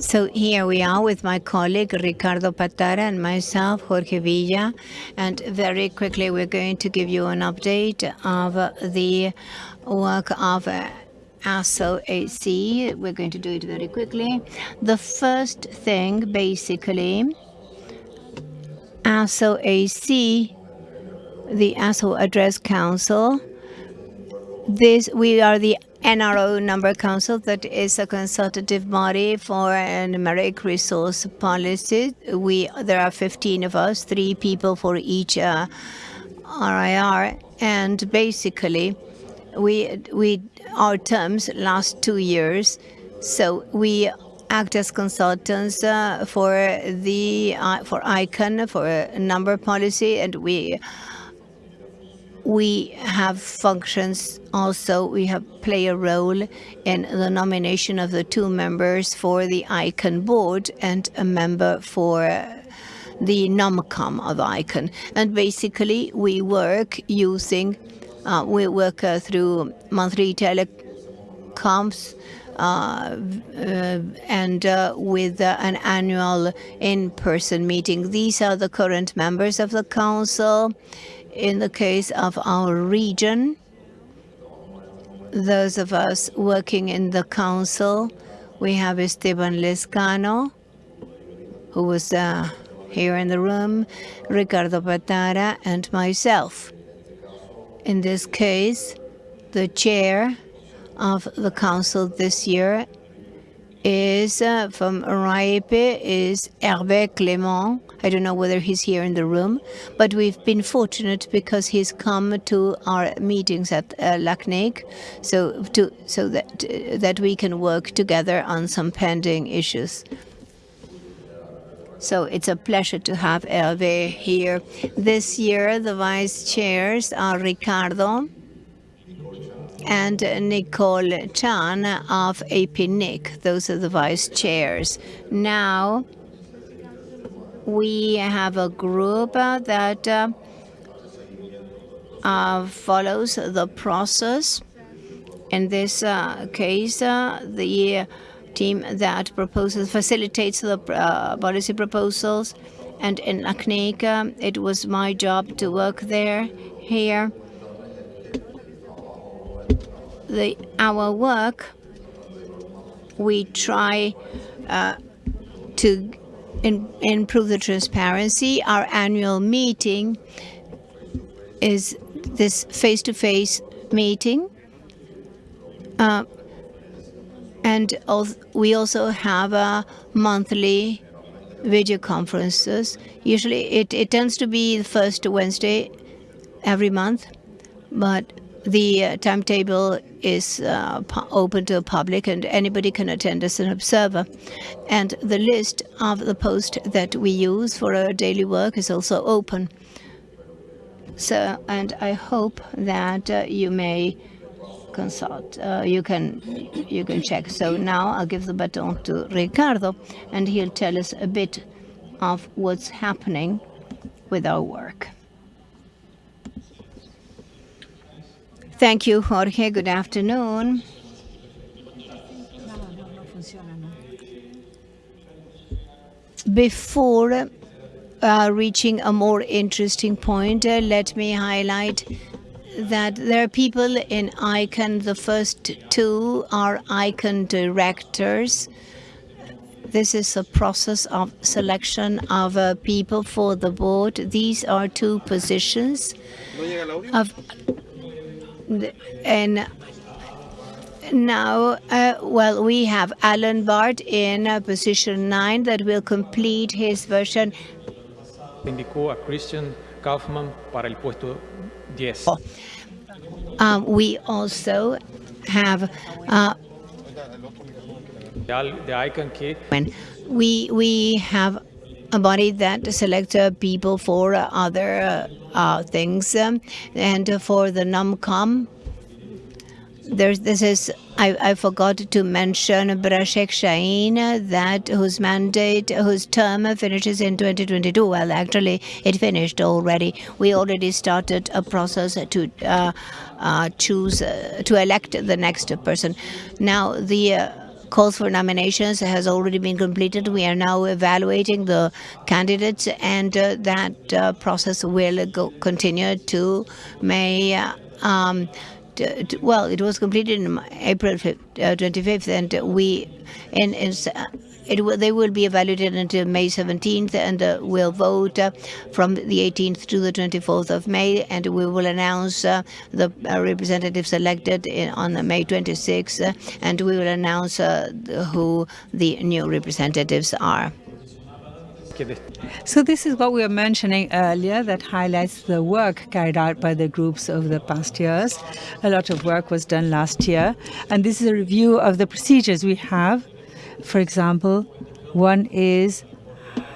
So here we are with my colleague Ricardo Patara and myself, Jorge Villa, and very quickly we're going to give you an update of the work of ASO AC. We're going to do it very quickly. The first thing, basically, ASO AC, the ASO Address Council, this we are the NRO Number Council that is a consultative body for numeric resource policy. We there are 15 of us, three people for each uh, RIR, and basically we we our terms last two years, so we act as consultants uh, for the uh, for ICANN for number policy, and we we have functions also, we have play a role in the nomination of the two members for the ICANN board and a member for the NOMCOM of ICANN. And basically we work using, uh, we work uh, through monthly telecoms uh, uh, and uh, with uh, an annual in-person meeting. These are the current members of the council in the case of our region, those of us working in the council, we have Esteban Lescano, who was uh, here in the room, Ricardo Patara, and myself. In this case, the chair of the council this year is uh, from RIPE is Hervé Clément. I don't know whether he's here in the room, but we've been fortunate because he's come to our meetings at uh, LACNIC, so to so that uh, that we can work together on some pending issues. So it's a pleasure to have Hervé here. This year, the vice chairs are Ricardo, and Nicole Chan of APNIC. Those are the vice chairs. Now, we have a group that uh, uh, follows the process. In this uh, case, uh, the team that proposes, facilitates the uh, policy proposals. And in LACNIC, it was my job to work there, here the, our work, we try uh, to in, improve the transparency. Our annual meeting is this face-to-face -face meeting. Uh, and we also have a monthly video conferences. Usually it, it tends to be the first Wednesday every month, but the uh, timetable is uh, open to the public and anybody can attend as an observer. And the list of the posts that we use for our daily work is also open. So, and I hope that uh, you may consult. Uh, you can you can check. So now I'll give the baton to Ricardo, and he'll tell us a bit of what's happening with our work. Thank you, Jorge. Good afternoon. Before uh, reaching a more interesting point, uh, let me highlight that there are people in ICANN. The first two are ICANN directors. This is a process of selection of uh, people for the board. These are two positions of and now, uh, well, we have Alan Barrett in uh, position 9 that will complete his version. Indicó a Christian Kaufmann para el puesto 10. Um, we also have uh, the icon key. We, we have a body that selects uh, people for uh, other uh, things. Um, and for the NOMCOM, there's this is I, I forgot to mention Brajesh Jain that whose mandate whose term finishes in 2022 well actually it finished already. We already started a process to uh, uh, choose uh, to elect the next person. Now the calls for nominations has already been completed. We are now evaluating the candidates, and uh, that uh, process will go, continue to May. Um, well, it was completed in April 5th, 25th, and we in, in it they will be evaluated until May 17th, and uh, we'll vote uh, from the 18th to the 24th of May, and we will announce uh, the representatives elected in, on May 26th, and we will announce who the new representatives are. So this is what we were mentioning earlier that highlights the work carried out by the groups over the past years. A lot of work was done last year, and this is a review of the procedures we have for example, one is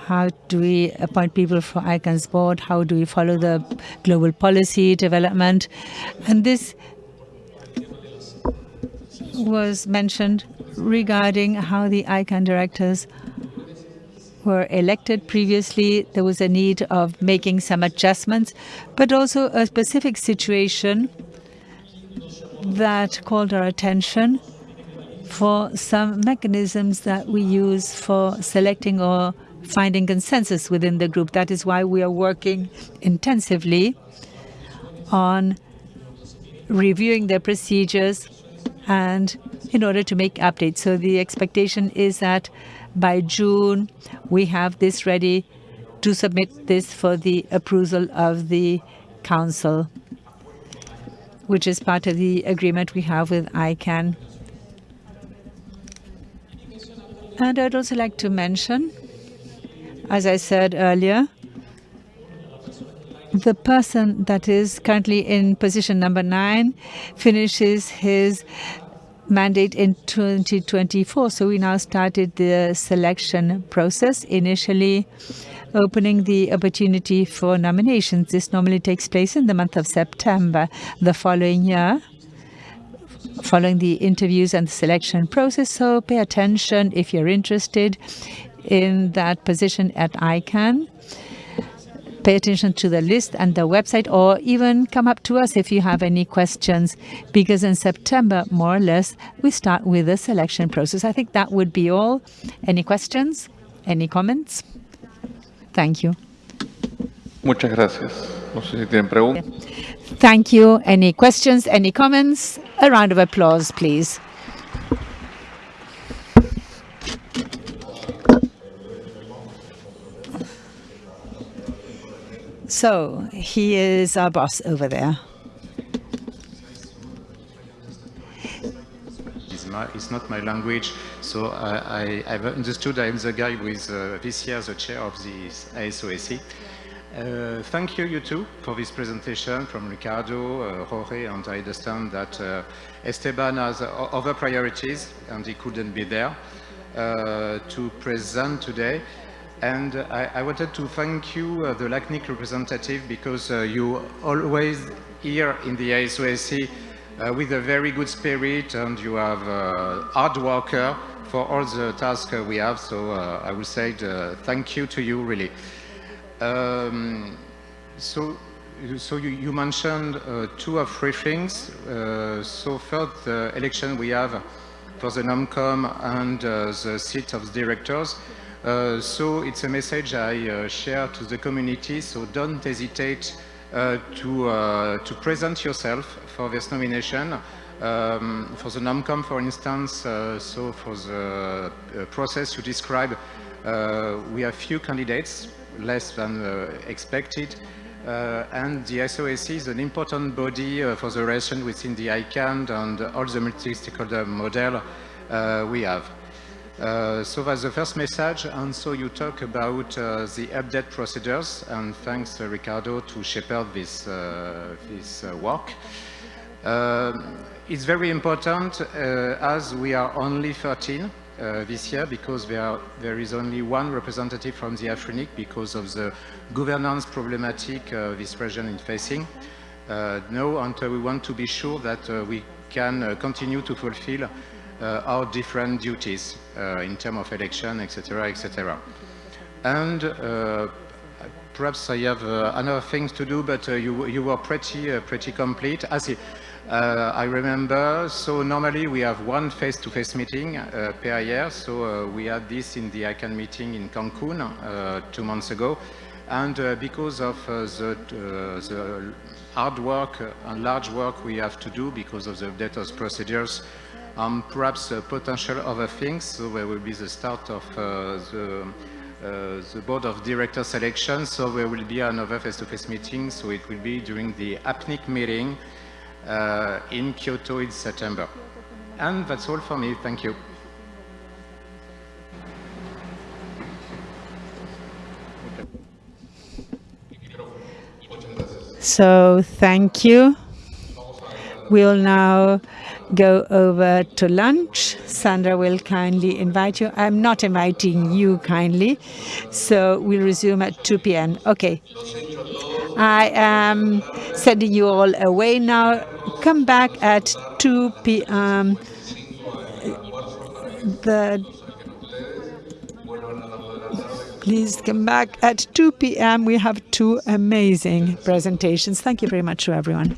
how do we appoint people for ICANN's board? How do we follow the global policy development? And this was mentioned regarding how the ICANN directors were elected previously. There was a need of making some adjustments, but also a specific situation that called our attention for some mechanisms that we use for selecting or finding consensus within the group. That is why we are working intensively on reviewing the procedures and in order to make updates. So the expectation is that by June we have this ready to submit this for the approval of the Council, which is part of the agreement we have with ICANN. And I'd also like to mention, as I said earlier, the person that is currently in position number nine finishes his mandate in 2024. So we now started the selection process, initially opening the opportunity for nominations. This normally takes place in the month of September the following year following the interviews and the selection process. So pay attention if you're interested in that position at ICANN. Pay attention to the list and the website, or even come up to us if you have any questions, because in September, more or less, we start with the selection process. I think that would be all. Any questions? Any comments? Thank you. Muchas gracias. No sé si tienen preguntas. Thank you. Any questions? Any comments? A round of applause, please. So he is our boss over there. It's, my, it's not my language, so I, have understood I'm the guy with uh, this year the chair of the ASO AC. Uh, thank you, you two, for this presentation from Ricardo, uh, Jorge, and I understand that uh, Esteban has other priorities and he couldn't be there uh, to present today. And I, I, wanted to thank you, uh, the LACNIC representative, because you always here in the ASO AC with a very good spirit and you have hard worker for all the tasks we have. So I will say thank you to you, really. Um, so, so you, you mentioned uh, two or three things. Uh, so first, the election we have for the NOMCOM and uh, the seat of the directors. Uh, so it's a message I uh, share to the community. So don't hesitate uh, to to present yourself for this nomination. Um, for the NOMCOM, for instance, so for the process you describe, we have few candidates less than uh, expected. Uh, and the SOSC is an important body uh, for the relation within the ICANN and all the multi-stakeholder model we have. Uh, so that's the first message, and so you talk about uh, the update procedures, and thanks uh, Ricardo to shepherd this, this work. it's very important as we are only 13 uh, this year because there, are, there is only one representative from the AFRINIC because of the governance problematic uh, this region is facing. Uh, no, and we want to be sure that uh, we can uh, continue to fulfill uh, our different duties in terms of election, etc., etc. And perhaps I have another things to do, but you, you were pretty, pretty complete. I see. Uh, I remember, so normally we have one face-to-face -face meeting uh, per year, so uh, we had this in the ICANN meeting in Cancun uh, two months ago, and uh, because of uh, the, the, hard work and large work we have to do because of the data procedures, um, perhaps potential other things, so there will be the start of the uh, the board of director selection, so there will be another face-to-face -face meeting, so it will be during the APNIC meeting uh, in Kyoto in September. And that's all for me. Thank you. So thank you. We'll now go over to lunch. Sandra will kindly invite you. I'm not inviting you kindly, so we'll resume at 2 p.m. Okay. I am sending you all away now. Come back at 2 p.m. The Please come back at 2 p.m. We have two amazing presentations. Thank you very much to everyone.